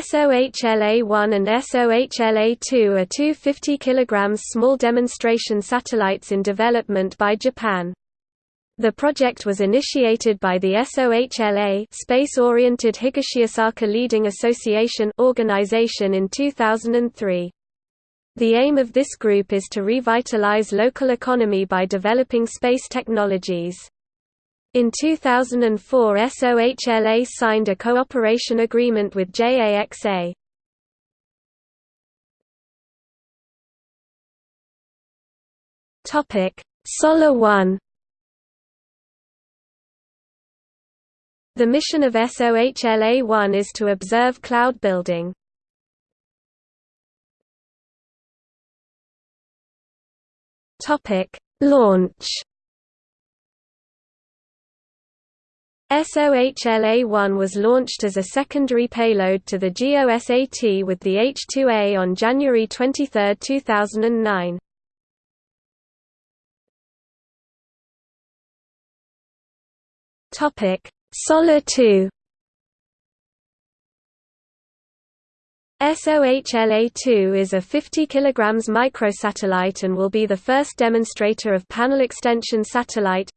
SOHLA-1 and SOHLA-2 are two 50 kg small demonstration satellites in development by Japan. The project was initiated by the SOHLA Space-Oriented Higashiosaka Leading Association organization in 2003. The aim of this group is to revitalize local economy by developing space technologies. In 2004 SOHLA signed a cooperation agreement with JAXA. SOHLA One The mission of SOHLA-1 is to observe cloud building. Launch SOHLA-1 was launched as a secondary payload to the GOSAT with the H-2A on January 23, 2009. Topic: SOHLA 2 SOHLA-2 is a 50 kg microsatellite and will be the first demonstrator of Panel Extension Satellite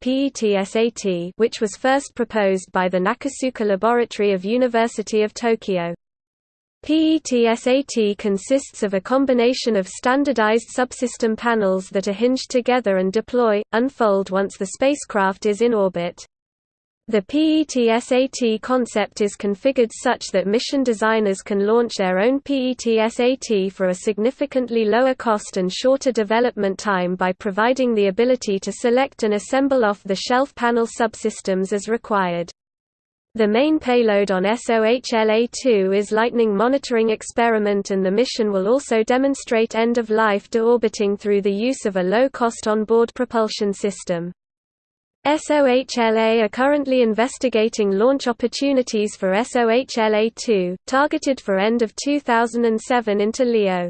which was first proposed by the Nakasuka Laboratory of University of Tokyo. PETSAT consists of a combination of standardized subsystem panels that are hinged together and deploy, unfold once the spacecraft is in orbit. The PETSAT concept is configured such that mission designers can launch their own PETSAT for a significantly lower cost and shorter development time by providing the ability to select and assemble off-the-shelf panel subsystems as required. The main payload on SOHLA-2 is Lightning Monitoring Experiment and the mission will also demonstrate end-of-life deorbiting through the use of a low-cost onboard propulsion system. SOHLA are currently investigating launch opportunities for SOHLA-2, targeted for end of 2007 into LEO.